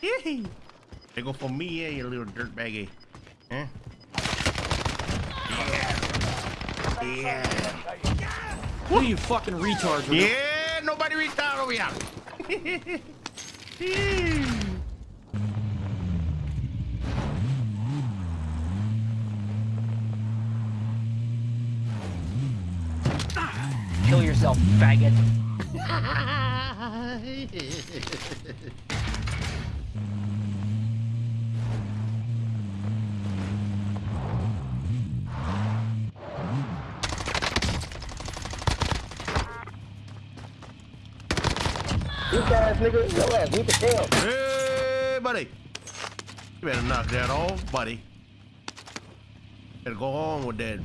they go for me, yeah, you little dirtbaggy. Huh? Yeah. Who are you fucking retards? Yeah. yeah, nobody reached out over here. Kill yourself, faggot. Bitch ass nigga, your ass weak as hell. Hey, buddy. You better knock that off, buddy. Better go on with that